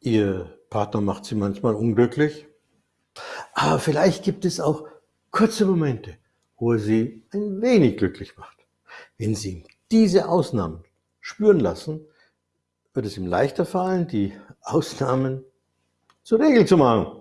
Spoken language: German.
Ihr Partner macht Sie manchmal unglücklich, aber vielleicht gibt es auch kurze Momente, wo er Sie ein wenig glücklich macht. Wenn Sie ihm diese Ausnahmen spüren lassen, wird es ihm leichter fallen, die Ausnahmen zur Regel zu machen.